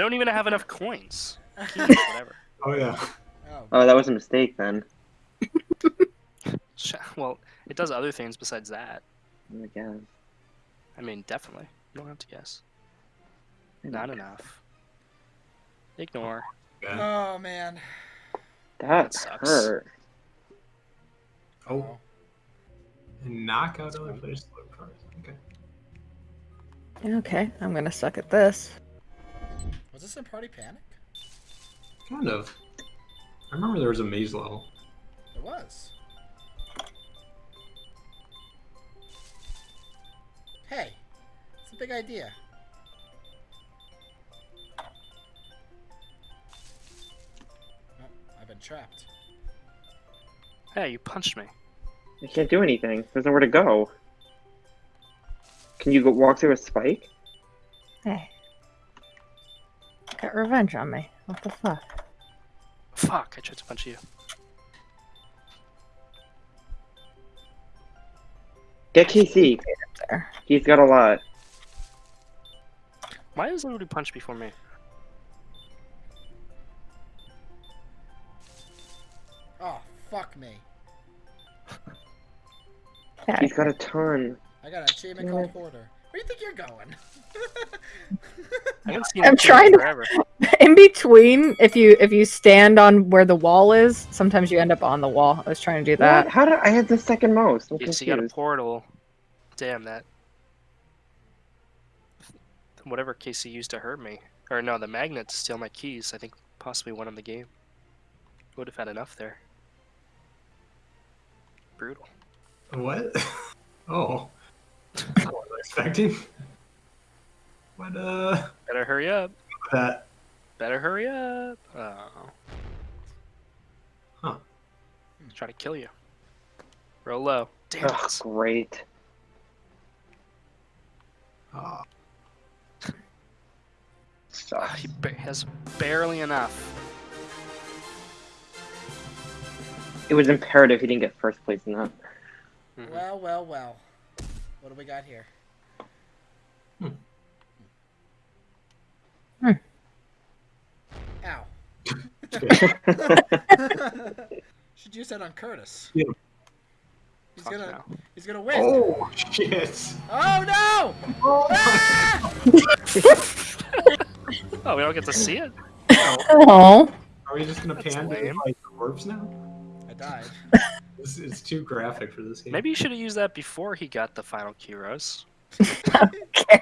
don't even have enough coins. Keys, whatever. Oh yeah. Oh, Oh, that was a mistake then. Well, it does other things besides that. I guess. I mean, definitely. You don't have to guess. Not enough. Ignore. Oh man. That sucks. hurt. Oh. And knock out other players' slow cards. Okay. Okay, I'm gonna suck at this. Was this in Party Panic? Kind of. I remember there was a maze level. It was. Hey, it's a big idea. Oh, I've been trapped. Hey, you punched me. I can't do anything. There's nowhere to go. Can you go walk through a spike? Hey. Got revenge on me. What the fuck? Fuck, I tried to punch you. Get Casey. He's got a lot. Why does nobody punch before me? Oh, fuck me. He's got a ton. I got an achievement Yeah. called Hoarder. Where do you think you're going? I haven't seen I'm trying to- forever. In between, if you if you stand on where the wall is, sometimes you end up on the wall. I was trying to do that. What? How did I had the second most? I'm Yes, you got a portal. Damn that. Whatever Casey used to hurt me. Or no, the magnet to steal my keys. I think possibly won him the game. Would have had enough there. Brutal. What? Oh. That's not what I was expecting. But uh. Better hurry up. That. Better hurry up. Oh. Huh. Try to kill you. Roll low. Damn Ugh, it. great. Oh. Ah, Sucks. he ba- has barely enough. It was imperative he didn't get first place in that. Mhm. well, well, well. What do we got here? Hmm. Hmm. Ow. Should use that on Curtis. Yeah. He's Fuck gonna no. he's gonna win. oh, shit. Oh no! Oh, Ah! Oh, we don't get to see it? Oh, Are we just gonna That's pan to lame. like corpse now? I died. This is too graphic for this game. Maybe you should have used that before he got the final key rose. care.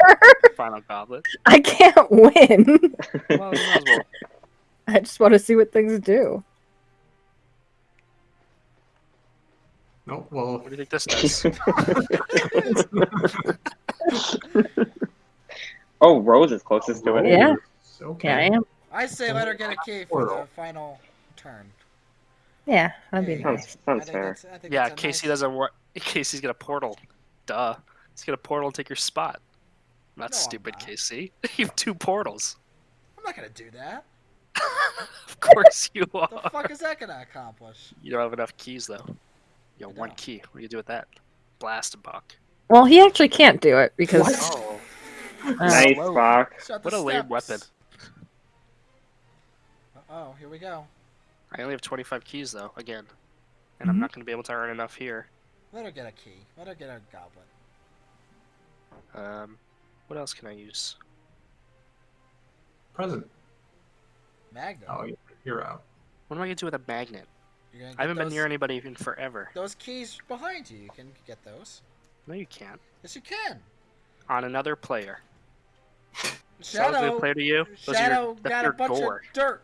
Final goblet. I can't win. Well, you might as well. I just want to see what things do. No, well, What do you think this does? oh, Rose is closest to it. Yeah. Okay. Yeah, I am. I say let her get a key for the final turn. Yeah, that'd be Hey, Sounds, nice. I sounds think fair. that's- yeah, that's Casey nice- doesn't work. Casey's got a portal. Duh. He's got a portal and take your spot. Not No, I'm stupid, not. Casey. You have two portals. I'm not gonna do that. of course you are. The fuck is that gonna accomplish? You don't have enough keys though. You I have one don't. key. What do you do with that? Blast a buck. Well, he actually can't do it because Oh, uh, Nice, Whoa. What the a lame steps. weapon. Oh, here we go. I only have 25 keys though. Again, and I'm Mhm. not going to be able to earn enough here. Let her get a key. Let her get a goblet. Um, what else can I use? Present. Magnum. Oh, you're- you're out. What am I going to do with a magnet? You're gonna I haven't get been near anybody in forever. those keys behind you. You can get those. No, you can't. Yes, you can. On another player. Sounds like a Shadow. player to you? Those Shadow your, got a bunch gore. of dirt.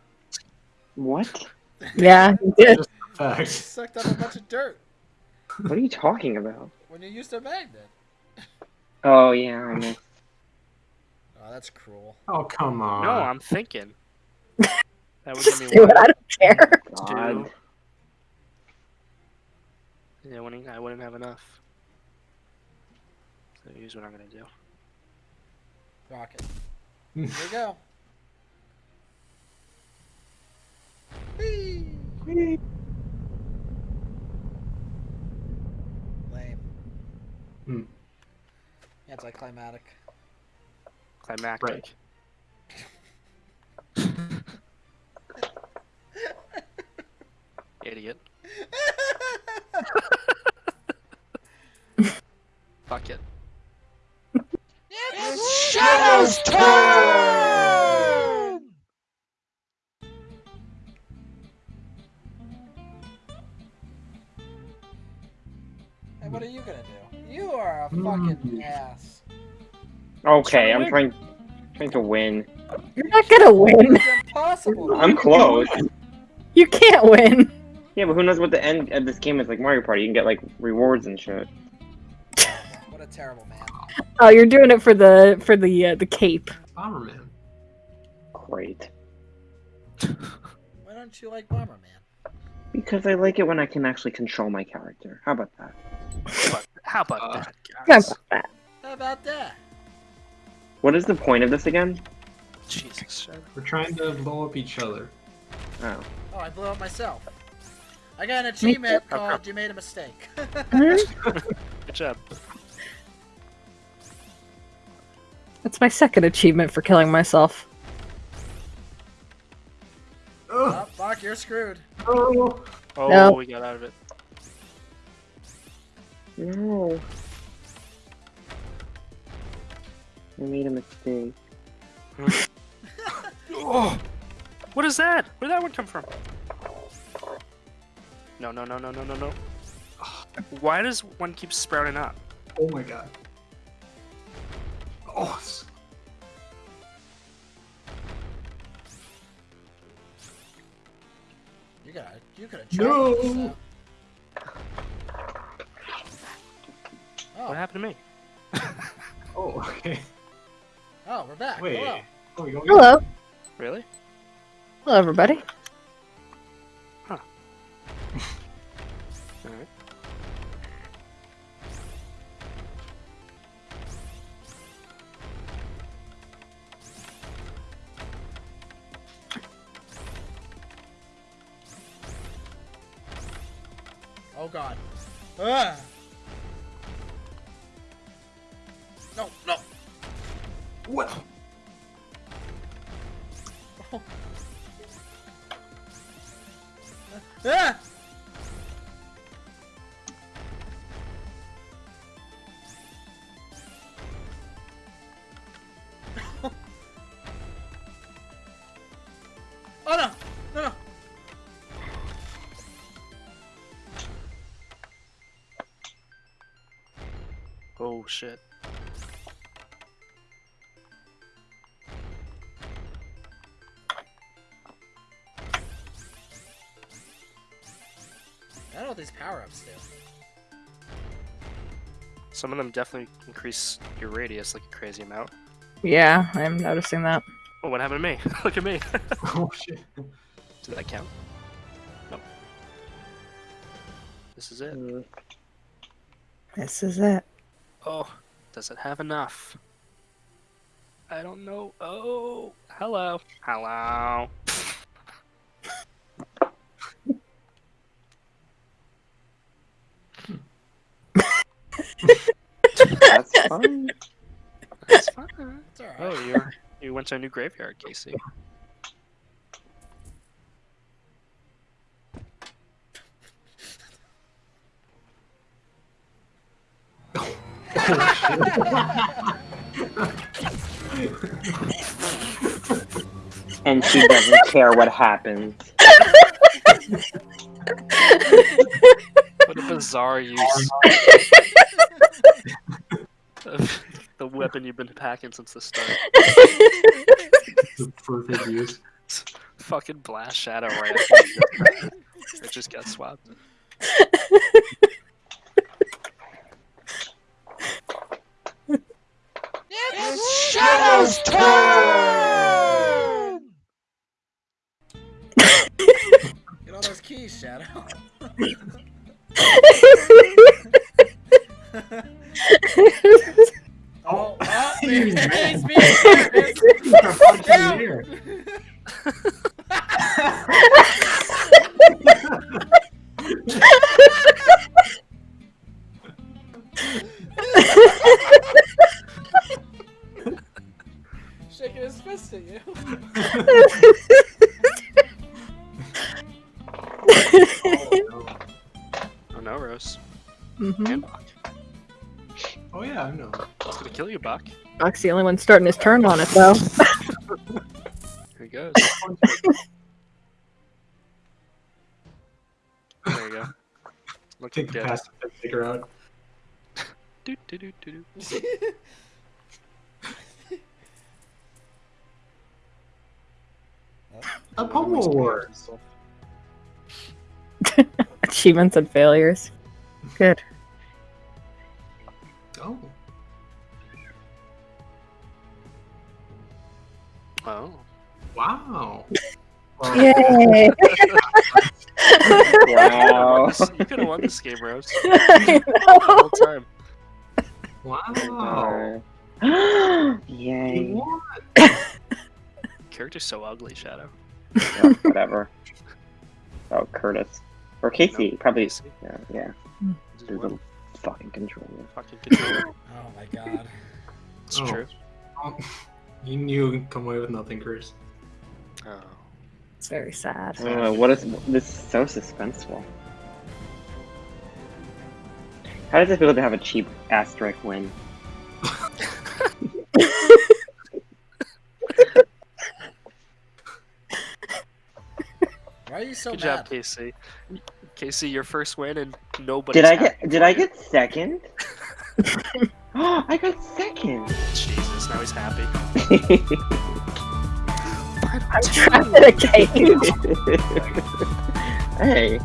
What? yeah, he did. Just. Sucked up a bunch of dirt What are you talking about? when you used a magnet. Oh yeah, I missed. Oh, that's cruel. Oh, come on. No, I'm thinking. That would give Just me do one, it. I don't care. God. Yeah, wouldn't, I wouldn't have enough. So here's what I'm gonna do. Rocket. Here we go. Whee! Lame. Hmm. Anticlimactic. Climactic. Idiot. Fuck it. It's Shadow's turn! Hey, what are you gonna do? You are a fucking Mm. ass. Okay, I'm trying trying to win. You're not gonna win. It's impossible. I'm close. You can't win. Yeah, but who knows what the end of this game is like Mario Party. You can get like rewards and shit. What a terrible man. Oh, you're doing it for the for the uh, the cape. Bomberman. Great. Why don't you like Bomberman? Because I like it when I can actually control my character. How about that? But how about Uh, that, How about that? How about that? What is the point of this again? Jesus. shut. We're trying to blow up each other. Oh. Oh, I blew up myself. I got an achievement called "You Made a Mistake." Hmm? Good job. That's my second achievement for killing myself. Oh, oh, fuck, you're screwed. oh. Oh, No. we got out of it. No. I made a mistake. Oh, what is that? Where did that one come from? No, no, no, no, no, no, no. Why does one keep sprouting up? Oh my god. Oh, You got you could have No. tried this out. Oh. What Oh, happened to me? oh, okay. oh, we're back. Wait. Hello. Oh, Hello. Really? Hello, everybody. Oh god. Ah. No, no. What? Shit. I don't know what these power-ups do. Some of them definitely increase your radius like a crazy amount. Yeah, I'm noticing that. Oh, what happened to me? Look at me. Oh shit. Did that count? Nope. This is it. Mm, This is it. Oh, does it have enough? I don't know. Oh, hello. Hello. That's fine. That's fine. It's alright. Oh, you you went to a new graveyard, Casey. And she doesn't care what happens. What a bizarre use of the weapon you've been packing since the start. The perfect use. Fucking blast shadow right after you just- it just got swapped. Shadow's turn! Get all those keys, Shadow. Oh, oh he's being serious. You're fucking down. Gonna kill you, Bach. Buck's the only one starting his turn on it though. Here he goes. There you go. Looking Take the dead. passive figure out. Do, do, do, do, do. A pommel award. Achievements and failures. Good. Oh. Wow. Well, Yay! Wow. you could have won this game, Rose. I The know. whole time. Wow. Yay. Character's so ugly, Shadow. Yeah, whatever. Oh, Curtis. Or Casey, No, probably. Casey. Yeah, yeah. Just There's fucking controller. fucking controller. Oh my god. It's Oh. true. Oh, You knew you'd come away with nothing, Chris. Oh. It's very sad. Uh, what is this? Is so suspenseful. How does it feel to have a cheap asterisk win? Why are you so Good mad? job, Casey. Casey, your first win, and nobody. Did I get? Did I get second? Oh, I got second. Jesus, now he's happy. I'm trapped in a cage. hey,